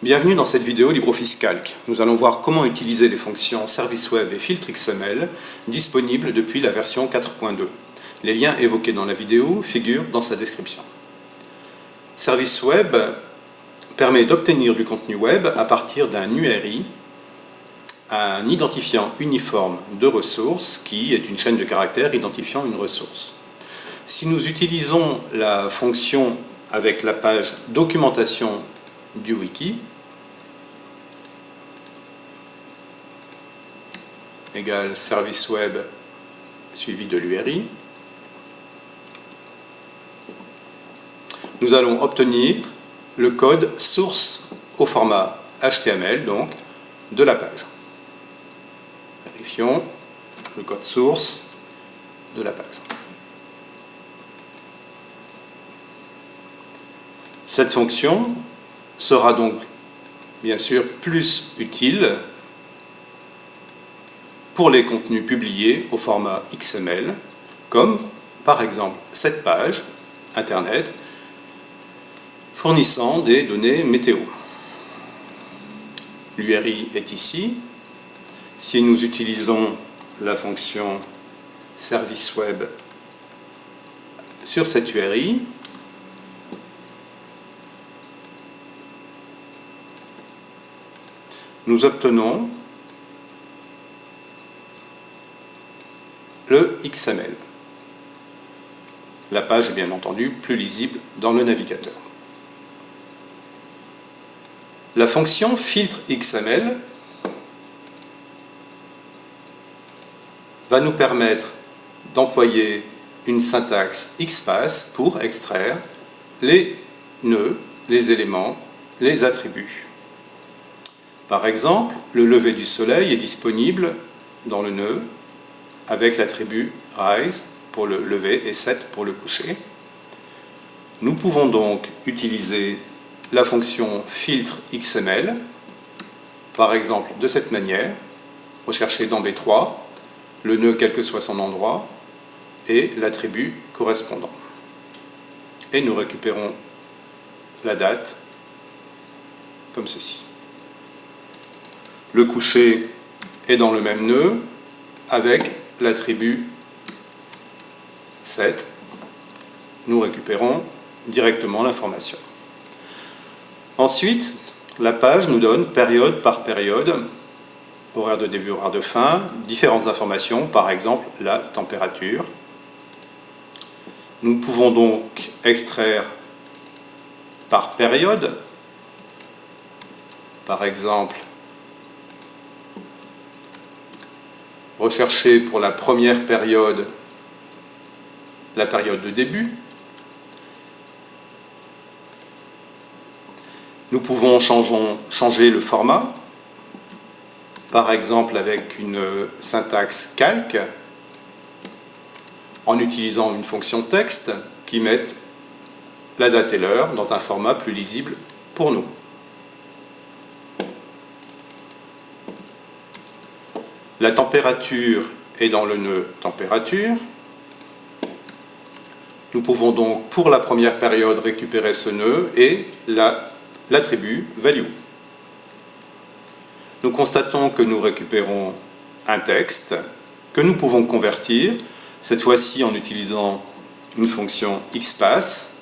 Bienvenue dans cette vidéo LibreOffice Calc. Nous allons voir comment utiliser les fonctions Service Web et Filtre XML disponibles depuis la version 4.2. Les liens évoqués dans la vidéo figurent dans sa description. Service Web permet d'obtenir du contenu web à partir d'un URI, un identifiant uniforme de ressources qui est une chaîne de caractères identifiant une ressource. Si nous utilisons la fonction avec la page documentation du wiki égale service web suivi de l'URI. Nous allons obtenir le code source au format HTML donc de la page. Vérifions le code source de la page. Cette fonction sera donc bien sûr plus utile pour les contenus publiés au format XML, comme par exemple cette page Internet fournissant des données météo. L'URI est ici. Si nous utilisons la fonction service web sur cette URI, nous obtenons le XML. La page est bien entendu plus lisible dans le navigateur. La fonction filtre XML va nous permettre d'employer une syntaxe XPath pour extraire les nœuds, les éléments, les attributs. Par exemple, le lever du soleil est disponible dans le nœud avec l'attribut rise pour le lever et set pour le coucher. Nous pouvons donc utiliser la fonction filtre XML, par exemple de cette manière, rechercher dans B3 le nœud quel que soit son endroit et l'attribut correspondant. Et nous récupérons la date comme ceci. Le coucher est dans le même nœud avec l'attribut set. Nous récupérons directement l'information. Ensuite, la page nous donne période par période, horaire de début, horaire de fin, différentes informations, par exemple la température. Nous pouvons donc extraire par période, par exemple rechercher pour la première période la période de début. Nous pouvons changer le format, par exemple avec une syntaxe calque, en utilisant une fonction texte qui met la date et l'heure dans un format plus lisible pour nous. La température est dans le nœud température. Nous pouvons donc, pour la première période, récupérer ce nœud et l'attribut value. Nous constatons que nous récupérons un texte que nous pouvons convertir, cette fois-ci en utilisant une fonction XPath.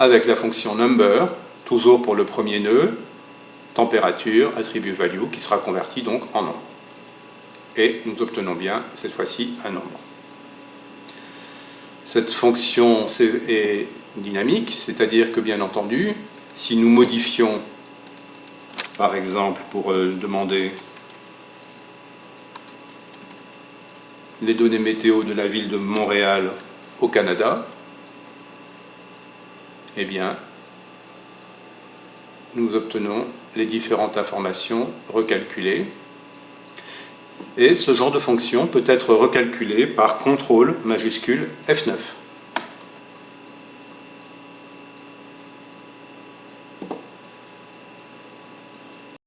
avec la fonction number toujours pour le premier nœud, température, attribut value, qui sera converti donc en nombre. Et nous obtenons bien, cette fois-ci, un nombre. Cette fonction est dynamique, c'est-à-dire que, bien entendu, si nous modifions, par exemple, pour euh, demander les données météo de la ville de Montréal au Canada, eh bien, nous obtenons les différentes informations recalculées. Et ce genre de fonction peut être recalculé par contrôle majuscule F9.